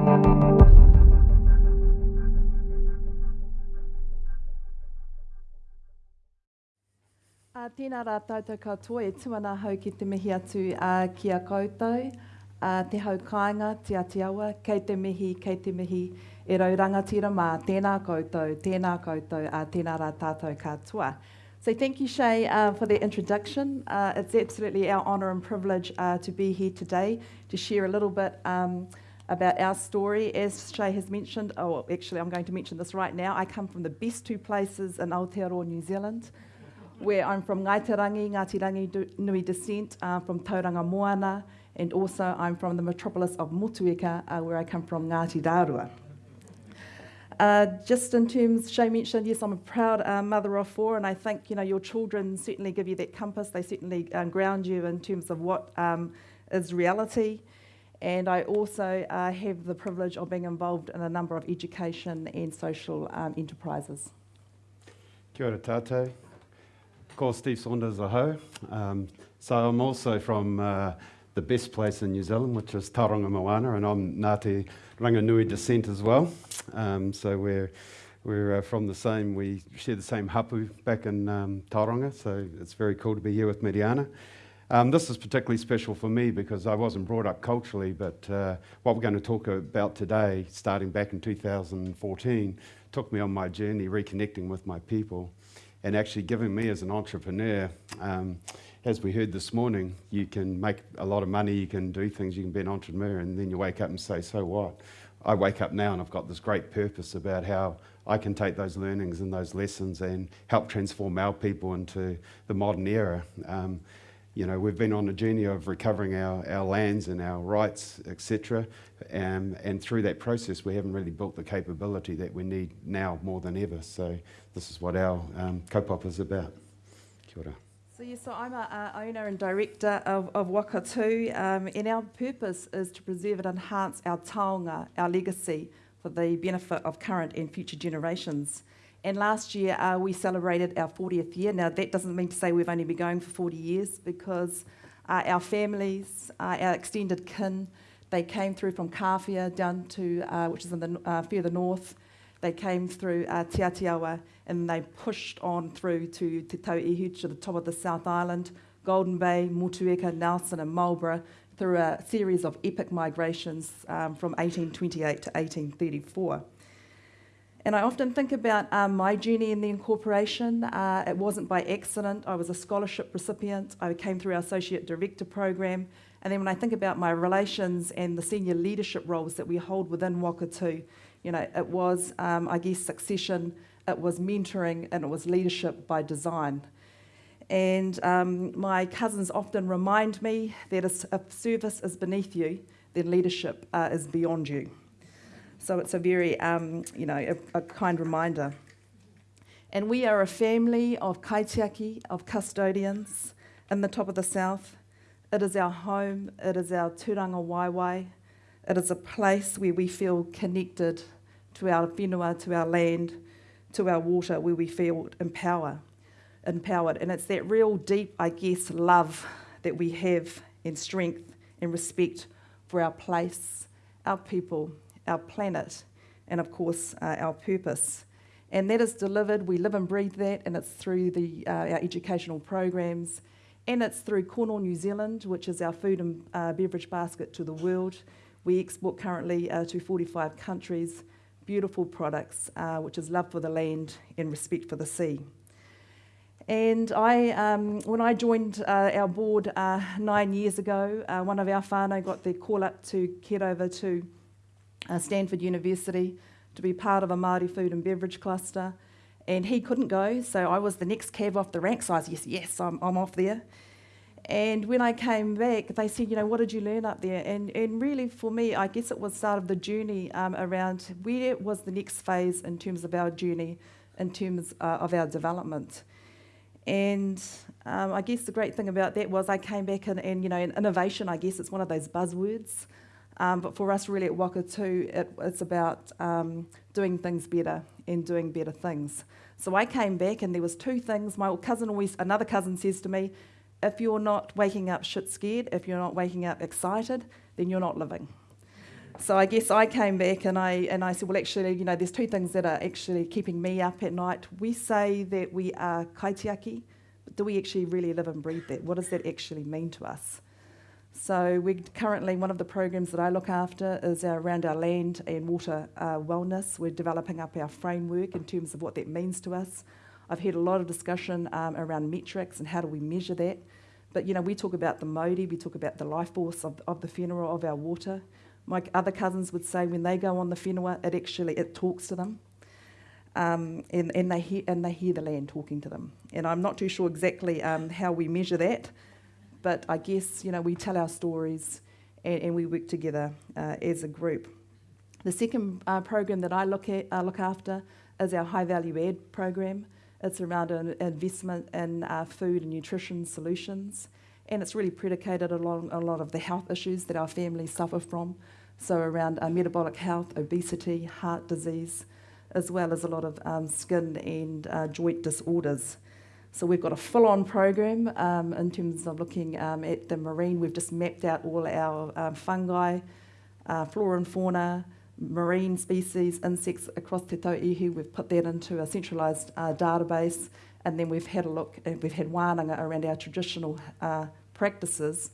Uh, tēnā rā tātou katoa, e tuana hau ki te mihi atu uh, ki a koutou, uh, te hau kāinga, te atiawa, kei te mihi, kei te mihi, e rau rangatira mā, tēnā koutou, tēnā koutou, uh, tēnā rā tātou katoa. So thank you, Shay, uh, for the introduction. Uh, it's absolutely our honour and privilege uh, to be here today to share a little bit um, about our story. As Shay has mentioned, oh, actually, I'm going to mention this right now. I come from the best two places in Aotearoa, New Zealand where I'm from Ngaitarangi, Ngāti Rangi Nui descent, uh, from Tauranga Moana, and also I'm from the metropolis of Motueka, uh, where I come from, Ngāti Rārua. Uh, just in terms, Shay mentioned, yes, I'm a proud uh, mother of four, and I think you know your children certainly give you that compass. They certainly um, ground you in terms of what um, is reality. And I also uh, have the privilege of being involved in a number of education and social um, enterprises. Kia ora tātou called Steve Saunders Aho. Um, so I'm also from uh, the best place in New Zealand, which is Tauranga Moana, and I'm Ngāti Ranginui descent as well. Um, so we're we're uh, from the same, we share the same hapu back in um, Tauranga, so it's very cool to be here with Miriana. Um, this is particularly special for me because I wasn't brought up culturally, but uh, what we're going to talk about today, starting back in 2014, took me on my journey reconnecting with my people and actually giving me as an entrepreneur, um, as we heard this morning, you can make a lot of money, you can do things, you can be an entrepreneur, and then you wake up and say, so what? I wake up now and I've got this great purpose about how I can take those learnings and those lessons and help transform our people into the modern era. Um, you know, we've been on a journey of recovering our, our lands and our rights, etc. Um, and through that process, we haven't really built the capability that we need now more than ever. So this is what our um, kaupapa is about. Kia ora. So yes, so I'm a, a owner and director of, of Wakatū, um, and our purpose is to preserve and enhance our taonga, our legacy, for the benefit of current and future generations. And last year uh, we celebrated our 40th year. Now that doesn't mean to say we've only been going for 40 years because uh, our families, uh, our extended kin, they came through from Kawhia down to, uh, which is in the uh, further north. They came through uh, and they pushed on through to Te Tauihu, to the top of the South Island, Golden Bay, Motueka, Nelson and Marlborough through a series of epic migrations um, from 1828 to 1834. And I often think about um, my journey in the incorporation. Uh, it wasn't by accident. I was a scholarship recipient. I came through our associate director program. And then when I think about my relations and the senior leadership roles that we hold within Wakatū, you know, it was, um, I guess, succession, it was mentoring, and it was leadership by design. And um, my cousins often remind me that if service is beneath you, then leadership uh, is beyond you. So it's a very, um, you know, a, a, kind reminder. And we are a family of kaitiaki, of custodians in the top of the south. It is our home, it is our tūrangawaewae. It is a place where we feel connected to our whenua, to our land, to our water, where we feel empower, empowered. And it's that real deep, I guess, love that we have and strength and respect for our place, our people, our planet, and of course, uh, our purpose. And that is delivered, we live and breathe that, and it's through the, uh, our educational programs, and it's through Kono, New Zealand, which is our food and uh, beverage basket to the world. We export currently uh, to 45 countries, beautiful products, uh, which is love for the land and respect for the sea. And I, um, when I joined uh, our board uh, nine years ago, uh, one of our whānau got the call up to get over to uh, Stanford University to be part of a Māori food and beverage cluster. And he couldn't go, so I was the next cab off the rank. So I was, yes, yes, I'm, I'm off there. And when I came back, they said, you know, what did you learn up there? And, and really, for me, I guess it was start of the journey um, around where was the next phase in terms of our journey, in terms uh, of our development. And um, I guess the great thing about that was I came back and, and you know, innovation, I guess it's one of those buzzwords. Um, but for us, really at Wakatū, it, it's about um, doing things better and doing better things. So I came back, and there was two things. My cousin always, another cousin says to me, "If you're not waking up shit scared, if you're not waking up excited, then you're not living." So I guess I came back and I, and I said, well, actually, you know, there's two things that are actually keeping me up at night. We say that we are kaitiaki, but do we actually really live and breathe that? What does that actually mean to us? So we currently, one of the programs that I look after is our, around our land and water uh, wellness. We're developing up our framework in terms of what that means to us. I've heard a lot of discussion um, around metrics and how do we measure that. But you know, we talk about the mauri, we talk about the life force of, of the whenua, of our water. My other cousins would say when they go on the whenua, it actually it talks to them. Um, and, and, they hear, and they hear the land talking to them. And I'm not too sure exactly um, how we measure that, but I guess you know we tell our stories and, and we work together uh, as a group. The second uh, program that I look at uh, look after is our high value add program. It's around an investment in uh, food and nutrition solutions, and it's really predicated along a lot of the health issues that our families suffer from. So around uh, metabolic health, obesity, heart disease, as well as a lot of um, skin and uh, joint disorders. So we've got a full-on program um, in terms of looking um, at the marine. We've just mapped out all our um, fungi, uh, flora and fauna, marine species, insects across Te Tauihu. We've put that into a centralised uh, database, and then we've had a look, and we've had wānanga around our traditional uh, practices,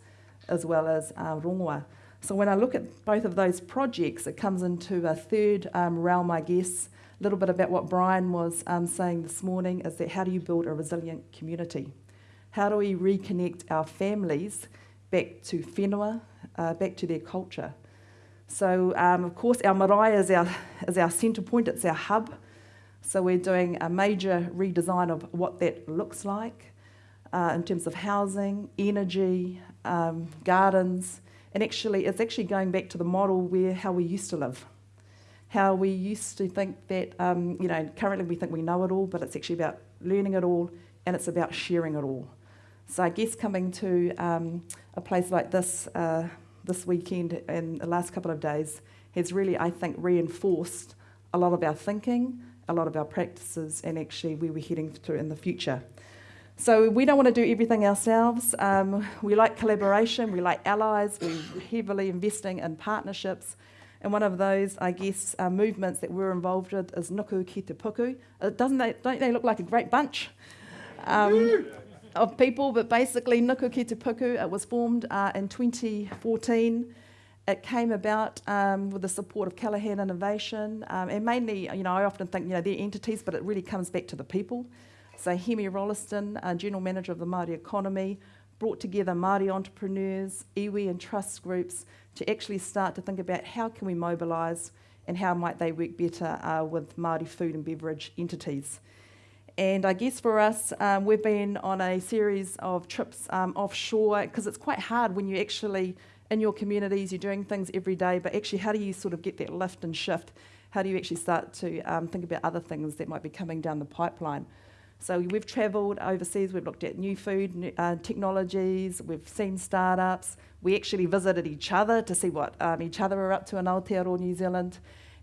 as well as uh, rongoa. So when I look at both of those projects, it comes into a third um, realm, I guess, a little bit about what Brian was um, saying this morning is that how do you build a resilient community? How do we reconnect our families back to whenua, uh, back to their culture? So, um, of course, our marae is our, is our centre point, it's our hub. So, we're doing a major redesign of what that looks like uh, in terms of housing, energy, um, gardens, and actually, it's actually going back to the model where how we used to live how we used to think that, um, you know, currently we think we know it all, but it's actually about learning it all and it's about sharing it all. So I guess coming to um, a place like this uh, this weekend and the last couple of days has really, I think, reinforced a lot of our thinking, a lot of our practices, and actually where we're heading to in the future. So we don't want to do everything ourselves. Um, we like collaboration, we like allies, we're heavily investing in partnerships and one of those, I guess, uh, movements that we're involved with is Nuku Ki Te Puku. Uh, doesn't they, don't they look like a great bunch um, of people? But basically, Nuku Ki Te Puku, it was formed uh, in 2014. It came about um, with the support of Callaghan Innovation, um, and mainly, you know, I often think, you know, they're entities, but it really comes back to the people. So Hemi Rolleston, uh, General Manager of the Māori Economy, brought together Māori entrepreneurs, iwi and trust groups to actually start to think about how can we mobilise and how might they work better uh, with Māori food and beverage entities. And I guess for us, um, we've been on a series of trips um, offshore because it's quite hard when you're actually, in your communities, you're doing things every day, but actually, how do you sort of get that lift and shift? How do you actually start to um, think about other things that might be coming down the pipeline? So we've travelled overseas, we've looked at new food uh, technologies, we've seen startups, we actually visited each other to see what um, each other are up to in Aotearoa, or New Zealand.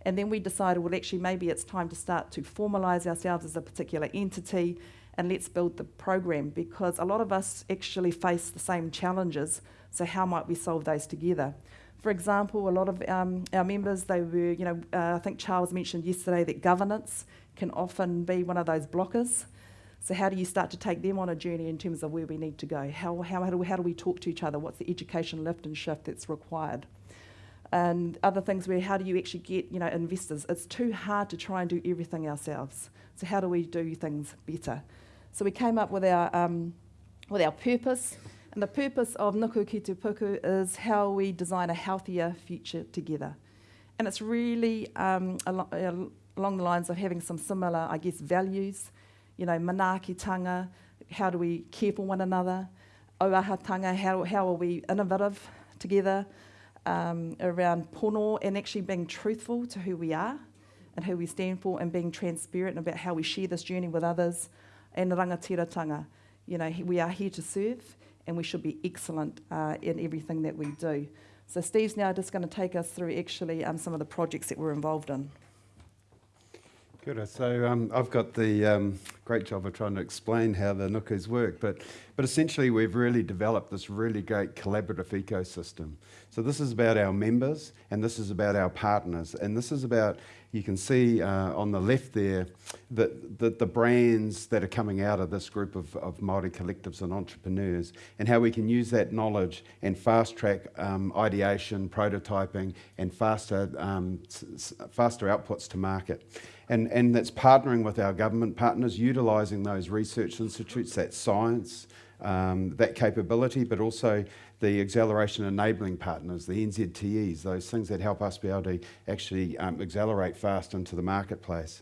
And then we decided, well, actually, maybe it's time to start to formalise ourselves as a particular entity and let's build the program because a lot of us actually face the same challenges. So, how might we solve those together? For example, a lot of um, our members, they were, you know, uh, I think Charles mentioned yesterday that governance can often be one of those blockers. So how do you start to take them on a journey in terms of where we need to go? How, how, how, do, we, how do we talk to each other? What's the education lift and shift that's required? And other things where how do you actually get you know investors? It's too hard to try and do everything ourselves. So how do we do things better? So we came up with our um, with our purpose, and the purpose of Nuku Ki Te Puku is how we design a healthier future together. And it's really um, al- along the lines of having some similar, I guess, values you know, manaakitanga, how do we care for one another, auahatanga, how, how are we innovative together um, around pono and actually being truthful to who we are and who we stand for and being transparent about how we share this journey with others and rangatiratanga. You know, we are here to serve and we should be excellent uh, in everything that we do. So Steve's now just going to take us through actually um, some of the projects that we're involved in. Good. So um, I've got the um, great job of trying to explain how the nukus work, but But essentially, we've really developed this really great collaborative ecosystem. So this is about our members, and this is about our partners, and this is about you can see uh, on the left there that the, the, brands that are coming out of this group of, of Māori collectives and entrepreneurs and how we can use that knowledge and fast track um, ideation, prototyping and faster, um, faster outputs to market. And, and that's partnering with our government partners, utilising those research institutes, that science, um, that capability, but also the acceleration enabling partners, the NZTEs, those things that help us be able to actually um, accelerate fast into the marketplace.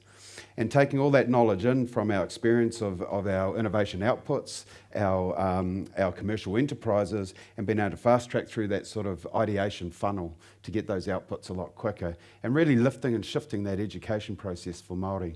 And taking all that knowledge in from our experience of, of our innovation outputs, our, um, our commercial enterprises, and being able to fast track through that sort of ideation funnel to get those outputs a lot quicker, and really lifting and shifting that education process for Māori.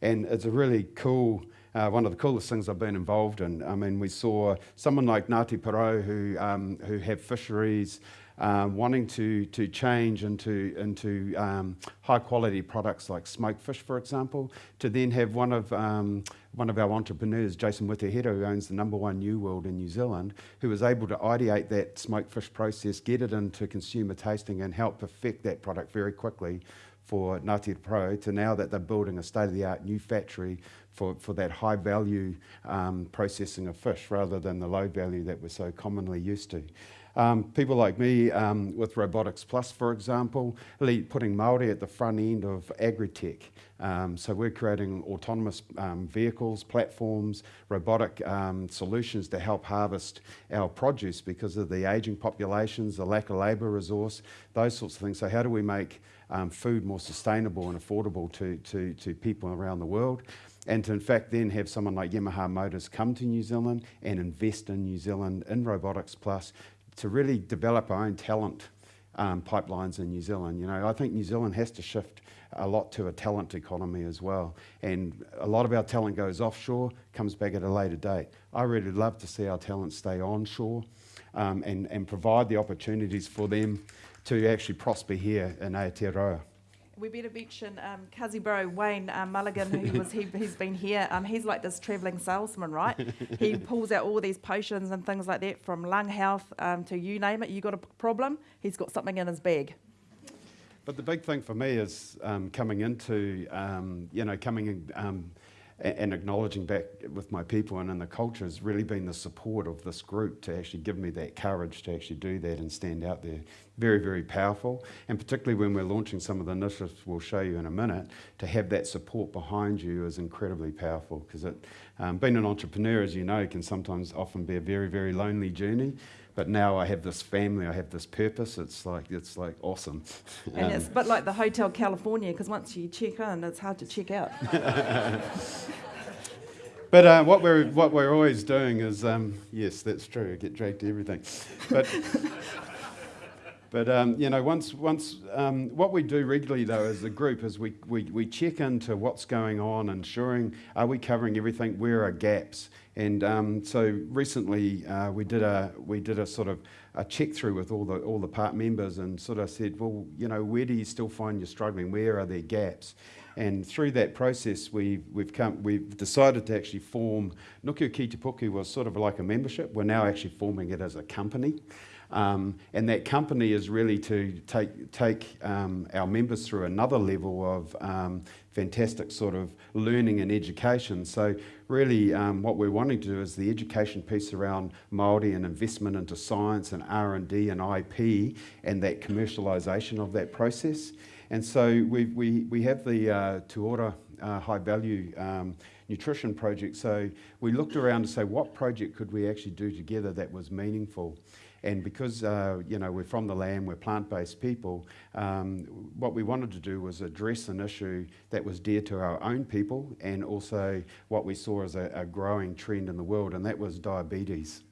And it's a really cool uh, one of the coolest things I've been involved in. I mean, we saw someone like Ngāti Porou who, um, who have fisheries um, wanting to, to change into, into um, high quality products like smoked fish, for example, to then have one of, um, one of our entrepreneurs, Jason Witehira, who owns the number one New World in New Zealand, who was able to ideate that smoked fish process, get it into consumer tasting, and help perfect that product very quickly for Ngāti Porou to now that they're building a state of the art new factory for, for that high value um, processing of fish rather than the low value that we're so commonly used to. Um, people like me um, with Robotics Plus, for example, putting Māori at the front end of agri-tech. Um, so we're creating autonomous um, vehicles, platforms, robotic um, solutions to help harvest our produce because of the ageing populations, the lack of labour resource, those sorts of things. So how do we make um, food more sustainable and affordable to, to, to people around the world? and to in fact then have someone like Yamaha Motors come to New Zealand and invest in New Zealand in Robotics Plus to really develop our own talent um, pipelines in New Zealand. You know, I think New Zealand has to shift a lot to a talent economy as well. And a lot of our talent goes offshore, comes back at a later date. I really love to see our talent stay onshore um, and, and provide the opportunities for them to actually prosper here in Aotearoa we better mention um, Kazi Bro, Wayne um, Mulligan, who was he, he's been here. Um, he's like this travelling salesman, right? he pulls out all these potions and things like that from lung health um, to you name it. You got a problem, he's got something in his bag. But the big thing for me is um, coming into, um, you know, coming in, and acknowledging back with my people and in the culture has really been the support of this group to actually give me that courage to actually do that and stand out there. Very, very powerful. And particularly when we're launching some of the initiatives we'll show you in a minute, to have that support behind you is incredibly powerful because um, being an entrepreneur, as you know, can sometimes often be a very, very lonely journey but now I have this family, I have this purpose. It's like it's like awesome. And um, it's a bit like the Hotel California because once you check in, it's hard to check out. but uh, what we're what we're always doing is um, yes, that's true. I get dragged to everything, but. But um, you know, once once um, what we do regularly though as a group is we, we, we check into what's going on, ensuring are we covering everything, where are gaps, and um, so recently uh, we did a we did a sort of a check through with all the all the part members and sort of said, well, you know, where do you still find you're struggling? Where are there gaps? And through that process, we've, we've, come, we've decided to actually form, Nuku Ki Te Puku was sort of like a membership. We're now actually forming it as a company. Um, and that company is really to take, take um, our members through another level of um, fantastic sort of learning and education. So really um, what we're wanting to do is the education piece around Māori and investment into science and R&D and IP and that commercialisation of that process. And so we, we, we have the uh, Tuora uh, high value um, nutrition project. So we looked around to say what project could we actually do together that was meaningful. And because uh, you know we're from the land, we're plant-based people, um, what we wanted to do was address an issue that was dear to our own people, and also what we saw as a, a growing trend in the world, and that was diabetes.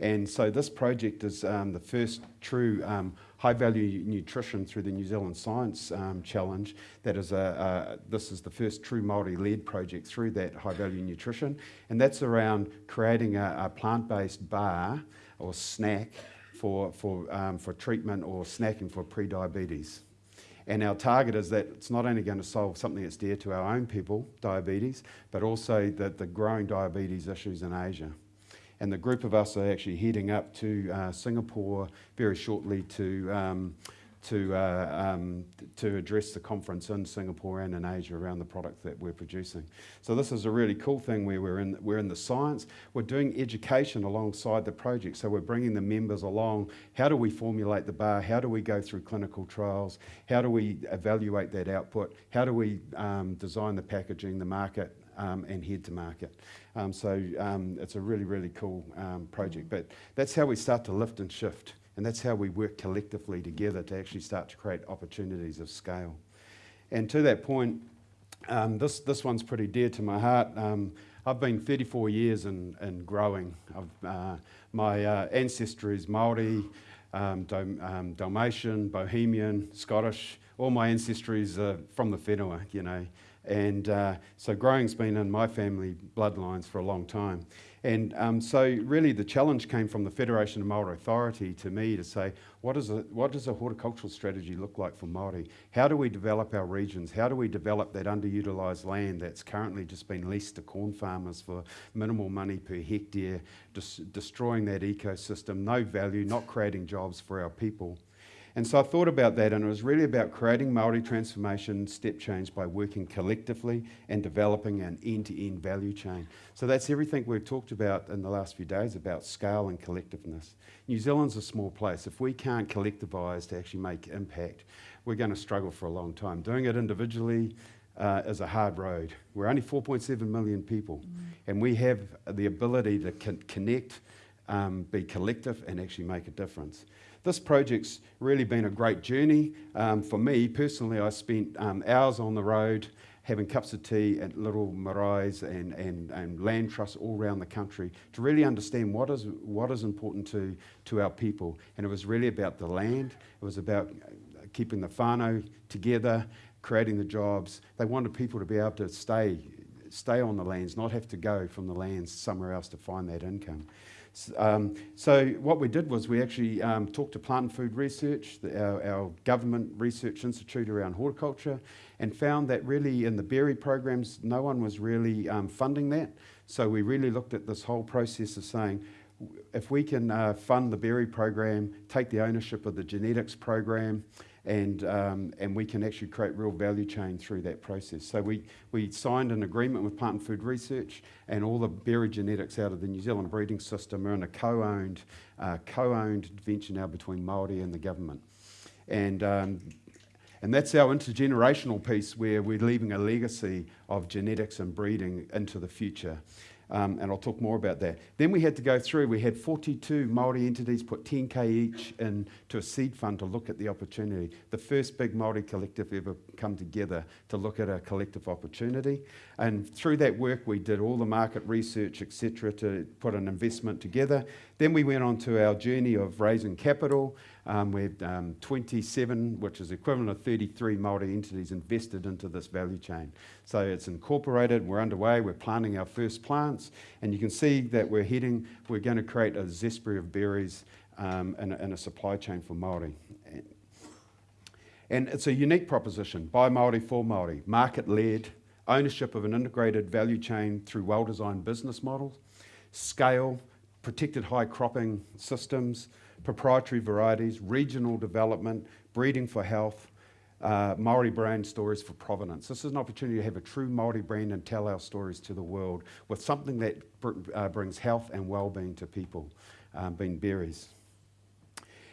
And so this project is um, the first true um, high value nutrition through the New Zealand Science um, Challenge. That is a, this is the first true Māori led project through that high value nutrition. And that's around creating a, a plant based bar or snack for, for, um, for treatment or snacking for pre-diabetes. And our target is that it's not only going to solve something that's dear to our own people, diabetes, but also the, the growing diabetes issues in Asia. And the group of us are actually heading up to uh, Singapore very shortly to um, to, uh, um, to address the conference in Singapore and in Asia around the product that we're producing. So this is a really cool thing where we're in, we're in the science, we're doing education alongside the project. So we're bringing the members along. How do we formulate the bar? How do we go through clinical trials? How do we evaluate that output? How do we um, design the packaging, the market, um, and head to market. Um, so um, it's a really, really cool um, project. But that's how we start to lift and shift. And that's how we work collectively together to actually start to create opportunities of scale. And to that point, um, this, this one's pretty dear to my heart. I've been 34 years in, in growing. Uh, my uh, ancestry is Māori, um, um, Dalmatian, Bohemian, Scottish. All my ancestries are from the whenua, you know. And uh, so growing's been in my family bloodlines for a long time. And um, so really the challenge came from the Federation of Māori Authority to me to say, what, is a, what does a horticultural strategy look like for Māori? How do we develop our regions? How do we develop that underutilised land that's currently just been leased to corn farmers for minimal money per hectare, destroying that ecosystem, no value, not creating jobs for our people? And so I thought about that, and it was really about creating Māori transformation step change by working collectively and developing an end-to-end value chain. So that's everything we've talked about in the last few days about scale and collectiveness. New Zealand's a small place. If we can't collectivise to actually make impact, we're going to struggle for a long time. Doing it individually uh, is a hard road. We're only 4.7 million people, mm. and we have the ability to con connect, um, be collective, and actually make a difference. This project's really been a great journey. Um, for me personally, I spent um, hours on the road having cups of tea at little maraes and, and, and land trusts all around the country to really understand what is, what is important to, to our people. And it was really about the land, it was about keeping the whānau together, creating the jobs. They wanted people to be able to stay, stay on the lands, not have to go from the lands somewhere else to find that income. Um, so what we did was we actually um, talked to Plant and Food Research, the, our, our, government research institute around horticulture, and found that really in the berry programs, no one was really um, funding that. So we really looked at this whole process of saying, if we can uh, fund the berry program, take the ownership of the genetics program, and, um, and we can actually create real value chain through that process. So we, we signed an agreement with Plant and Food Research and all the berry genetics out of the New Zealand breeding system are in a co-owned uh, co-owned venture now between Māori and the government. And, um, and that's our intergenerational piece where we're leaving a legacy of genetics and breeding into the future. Um, and I'll talk more about that. Then we had to go through, we had 42 Māori entities put 10k each into a seed fund to look at the opportunity. The first big Māori collective ever come together to look at a collective opportunity. And through that work, we did all the market research, etc., to put an investment together. Then we went on to our journey of raising capital. Um, we had um, 27, which is equivalent of 33 Māori entities invested into this value chain. So it's incorporated, we're underway, we're planting our first plants, and you can see that we're heading, we're going to create a zespri of berries um, in, a, in, a, supply chain for Māori. And it's a unique proposition, by Māori for Māori, market-led, ownership of an integrated value chain through well-designed business models, scale, protected high cropping systems, proprietary varieties, regional development, breeding for health, uh, Maori brand stories for provenance. This is an opportunity to have a true Maori brand and tell our stories to the world with something that br uh, brings health and well-being to people, um, being berries.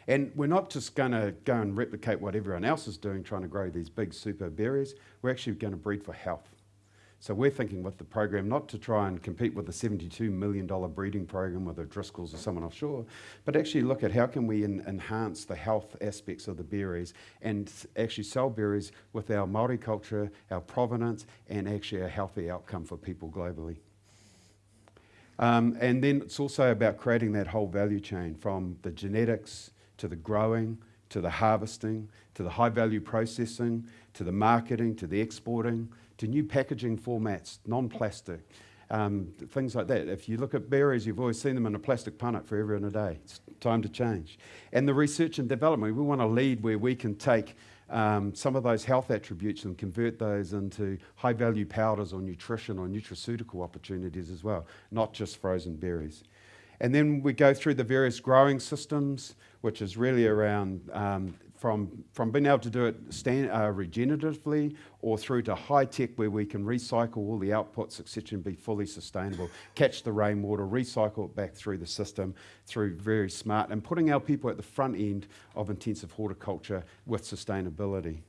And we're not just going to go and replicate what everyone else is doing, trying to grow these big super berries. We're actually going to breed for health. So we're thinking with the program not to try and compete with the $72 million breeding program with the Driscolls or someone offshore, but actually look at how can we enhance the health aspects of the berries and actually sell berries with our Māori culture, our provenance, and actually a healthy outcome for people globally. Um, and then it's also about creating that whole value chain from the genetics to the growing, to the harvesting, to the high value processing, to the marketing, to the exporting, to new packaging formats, non-plastic, um, things like that. If you look at berries, you've always seen them in a plastic punnet forever and a day. It's time to change. And the research and development, we want to lead where we can take um, some of those health attributes and convert those into high value powders or nutrition or nutraceutical opportunities as well, not just frozen berries. And then we go through the various growing systems, which is really around um, from, from being able to do it stand, uh, regeneratively or through to high tech where we can recycle all the outputs, etc., and be fully sustainable. Catch the rainwater, recycle it back through the system through very smart and putting our people at the front end of intensive horticulture with sustainability.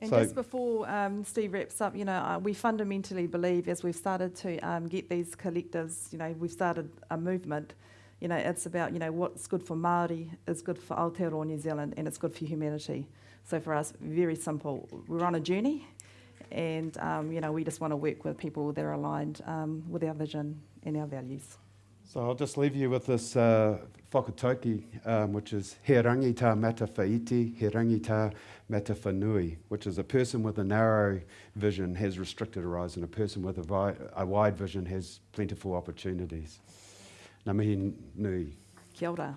And So- just before um, Steve wraps up, you know, uh, we fundamentally believe as we've started to um, get these collectives, you know, we've started a movement. You know, it's about you know what's good for Maori is good for Aotearoa New Zealand, and it's good for humanity. So for us, very simple. We're on a journey, and um, you know we just want to work with people that are aligned um, with our vision and our values. So I'll just leave you with this uh, whakatauki, um, which is he rangi tā mata whaiti, he rangi tā mata whanui, which is a person with a narrow vision has restricted horizon, a person with a, vi- a wide vision has plentiful opportunities. Ngā mihi nui. Kia ora.